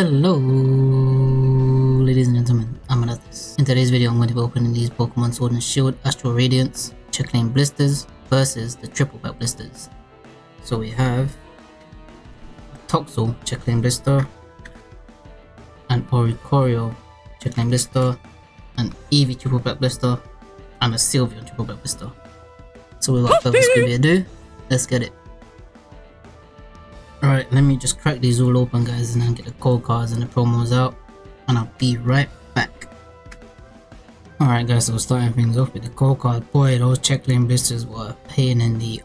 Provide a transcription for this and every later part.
Hello, ladies and gentlemen, I'm Anathis. In today's video, I'm going to be opening these Pokemon Sword and Shield Astral Radiance Check Lane Blisters versus the Triple Pack Blisters. So we have Toxel Check Lane Blister, an Oricorio Check Lane Blister, an Eevee Triple Pack Blister, and a Sylveon Triple Pack Blister. So without further ado, let's get it. Alright, let me just crack these all open guys and then get the code cards and the promos out and I'll be right back. Alright guys, so starting things off with the code card. Boy, those check lane blisters were a pain in the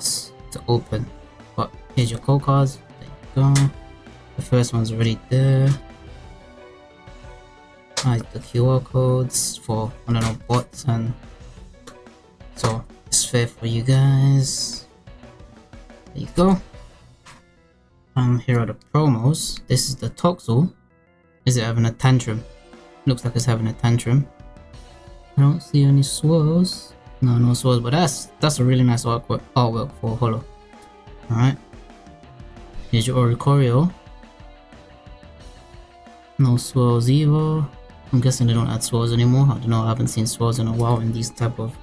ass to open. But here's your code cards. There you go. The first one's already there. Hide the QR codes for, I don't know, bots and so it's fair for you guys. There you go. Um, here are the promos. This is the Toxel. Is it having a tantrum? Looks like it's having a tantrum. I don't see any swirls. No, no swirls, but that's that's a really nice artwork, artwork for Holo. Alright. Here's your Oricorio. No swirls either. I'm guessing they don't add swirls anymore. I don't know, I haven't seen swirls in a while in these type of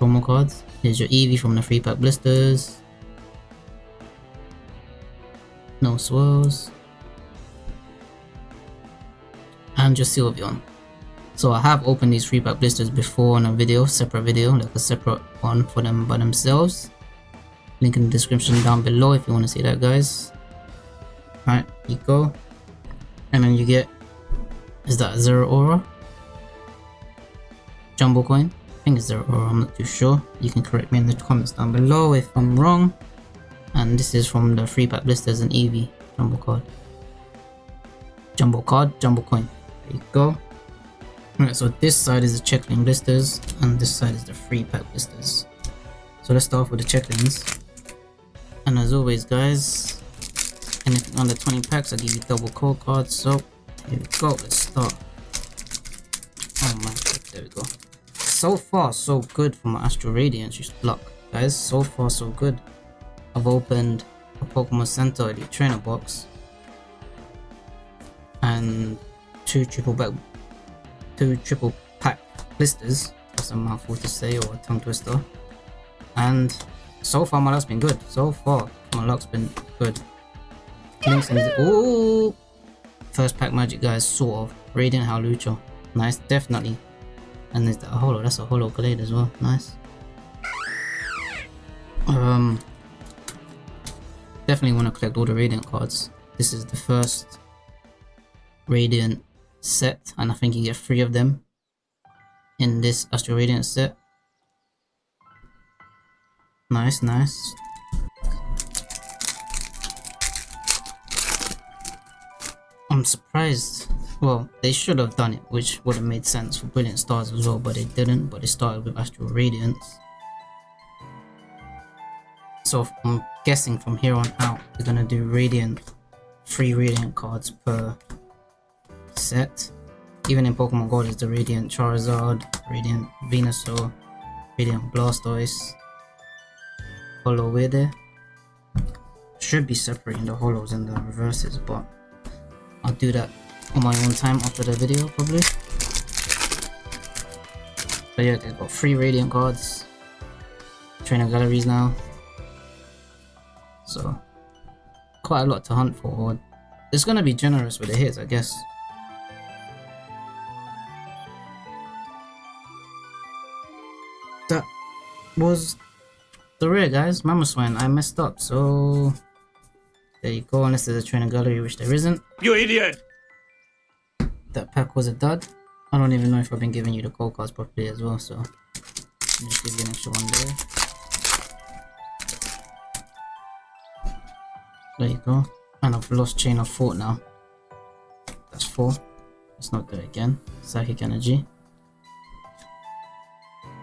promo cards. Here's your Eevee from the free pack blisters. No swirls. And just Sylveon. So I have opened these 3 pack blisters before on a video, separate video, like a separate one for them by themselves. Link in the description down below if you want to see that guys. Alright, you go. And then you get, is that Zero Aura? Jumbo coin? I think it's Zeraora, I'm not too sure. You can correct me in the comments down below if I'm wrong and this is from the free pack blisters and EV jumbo card. Jumbo card, jumbo coin. There you go. Alright, so this side is the check lane blisters and this side is the free pack blisters. So let's start off with the check lanes. And as always guys, anything under 20 packs I give you double code cards. So here we go, let's start. Oh my god, there we go. So far so good for my Astral Radiance just luck. Guys, so far so good. I've opened a Pokemon Center Elite Trainer box and two triple two triple pack blisters. That's a mouthful to say or a tongue twister. And so far my luck's been good. So far my luck's been good. Links ooh first pack magic guys sort of Radiant Hawlucha. Nice, definitely. And there's that holo, that's a holo Glade as well. Nice. Um Definitely want to collect all the Radiant cards. This is the first Radiant set, and I think you get three of them in this Astral Radiant set. Nice, nice. I'm surprised. Well, they should have done it, which would have made sense for Brilliant Stars as well, but they didn't. But they started with Astral Radiance. So I'm guessing from here on out, we're gonna do Radiant, three Radiant cards per set. Even in Pokemon GO is the Radiant Charizard, Radiant Venusaur, Radiant Blastoise, Holo there. Should be separating the holos and the reverses, but I'll do that on my own time after the video probably. But yeah, they've got three Radiant cards, trainer galleries now, so quite a lot to hunt for. It's gonna be generous with the hits, I guess. That was the rare, guys. Mamoswine, I messed up, so there you go. Unless there's a trainer gallery, which there isn't. You idiot! That pack was a dud. I don't even know if I've been giving you the code cards properly as well, so just give you an extra one there. There you go. And I've lost chain of thought now. That's four. Let's not do it again. Psychic energy.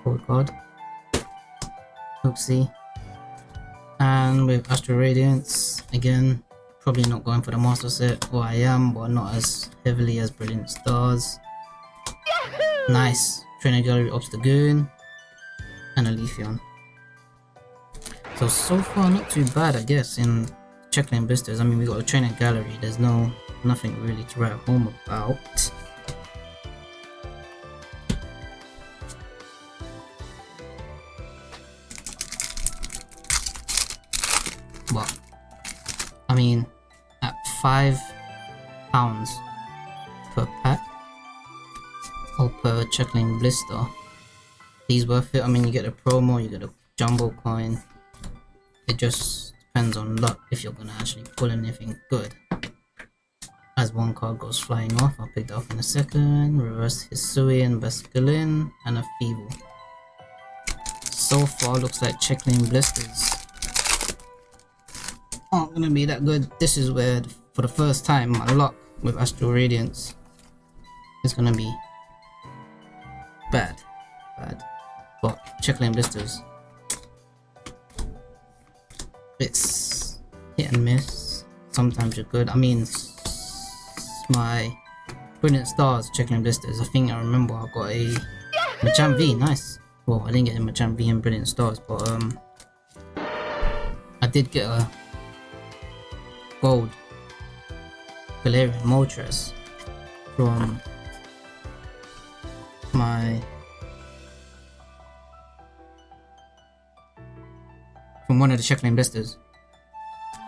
Code card. Oopsie. And with Astral Radiance, again, probably not going for the Master Set. Well, I am, but not as heavily as Brilliant Stars. Nice. Trainer Gallery Obstagoon. And a Leafeon. So, so far not too bad, I guess, in check lane blisters. I mean, we got a trainer gallery. There's no nothing really to write home about. Well, I mean, at five pounds per pack or per Chuckling blister, these worth it. I mean, you get a promo, you get a jumbo coin. It just depends on luck if you're gonna actually pull anything good. As one card goes flying off, I'll pick that up in a second. Reverse Hisuian, Basculin, and a Feebas. So far, looks like Checkling Blisters aren't gonna be that good. This is where, for the first time, my luck with Astral Radiance is gonna be bad. Bad. But Checkling Blisters. It's hit and miss. Sometimes you're good. I mean, my Brilliant Stars Checkling Blisters. I think I remember I got a Machamp V. Nice. Well, I didn't get a Machamp V and Brilliant Stars, but um, I did get a gold Galarian Moltres from my one of the Checkling blisters.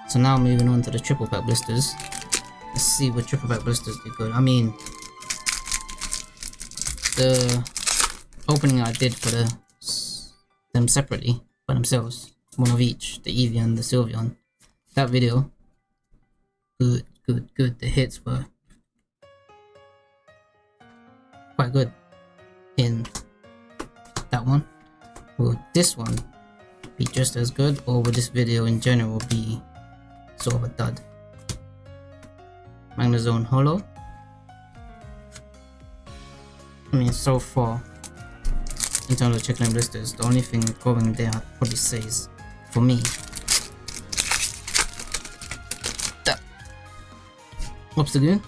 So now moving on to the triple pack blisters. Let's see what triple pack blisters do good. I mean the opening I did for the them separately by themselves, one of each, the Eevee and the Sylveon. That video good, good, good. The hits were quite good in that one. Will this one be just as good or would this video in general be sort of a dud? Magnezone Holo. I mean so far in terms of Checkling blisters, the only thing going there I'd probably say is for me that Obstagoon.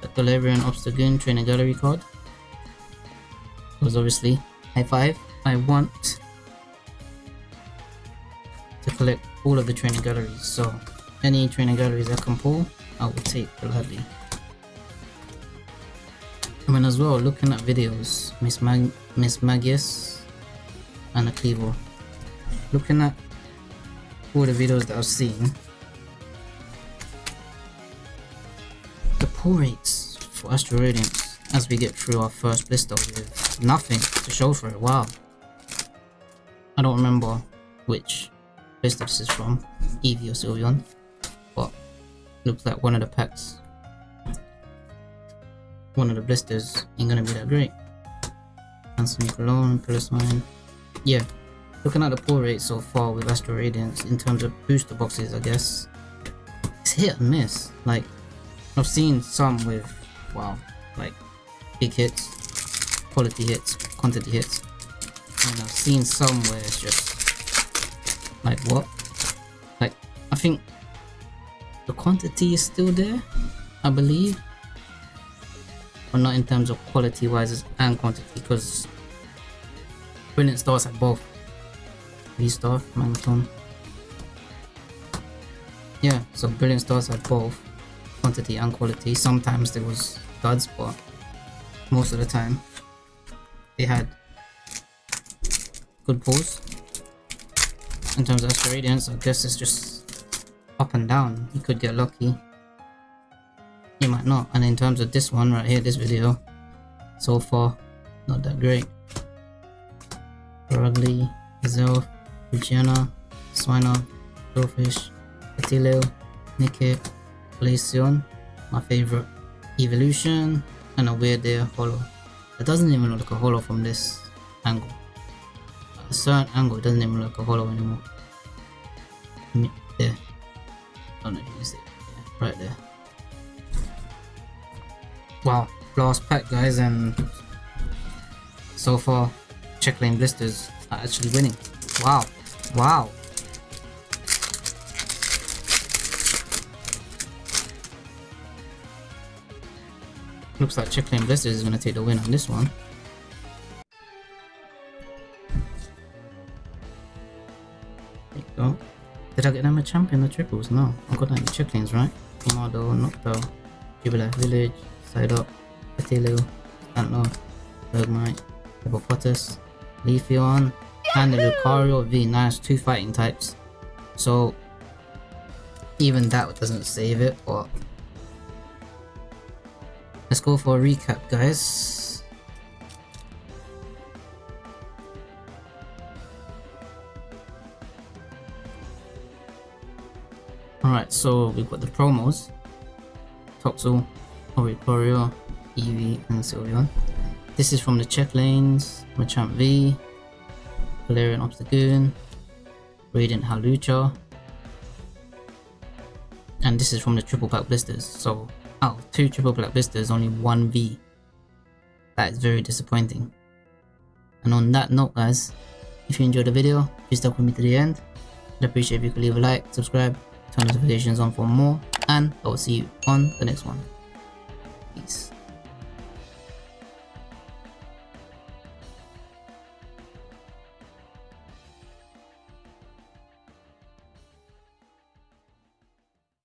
The Galarian Obstagoon Trainer Gallery card. Was obviously high five. I want collect all of the trainer galleries, so any trainer galleries I can pull, I will take gladly. I mean as well, looking at videos, Miss Mag Mismagius and a Kleavor. Looking at all the videos that I've seen, the pull rates for Astral Radiance as we get through our first blister with nothing to show for it. Wow. I don't remember which this is from, Eevee or Sylveon, but looks like one of the packs, one of the blisters ain't gonna be that great. Anthony Cologne, Piloswine. Yeah, looking at the pull rate so far with Astral Radiance in terms of booster boxes, I guess, it's hit and miss. Like, I've seen some with, wow, like big hits, quality hits, quantity hits. And I've seen some where it's just like what? Like I think the quantity is still there, I believe. But not in terms of quality wise and quantity because Brilliant Stars have both. V-Star, Magneton. Yeah, so Brilliant Stars have both quantity and quality. Sometimes there was duds, but most of the time they had good pulls. In terms of Radiance, I guess it's just up and down. You could get lucky. You might not. And in terms of this one right here, this video, so far, not that great. Rugly, Zelf, Luciana, Swiner, Goldfish, Atilio, Nickit, Glaceon, my favorite evolution, and a Wyrdeer holo. It doesn't even look like a holo from this angle. A certain angle, it doesn't even look a holo anymore. There. Know if you see it. Right there. Wow, last pack guys and so far Checkling blisters are actually winning. Wow. Wow. Looks like Checkling Blisters is going to take the win on this one. Did I get them a champion the triples? No. I got that in Checklings, right? Kamado, Noctowl, Jubilife Village, Psyduck, Petilil, Stantler, Bergmite, Hippopotas, Leafeon, and the Lucario V. Nice, two fighting types. So even that doesn't save it, but let's go for a recap, guys. Alright, so we've got the promos. Toxel, Oricorio, Eevee, and Sylveon. This is from the check lanes, Machamp V, Galarian Obstagoon, Radiant Hawlucha, and this is from the triple pack blisters. So, oh, two triple pack blisters, only one V. That is very disappointing. And on that note, guys, if you enjoyed the video, please stuck with me to the end. I'd appreciate if you could leave a like, subscribe, turn notifications on for more, and I will see you on the next one. Peace.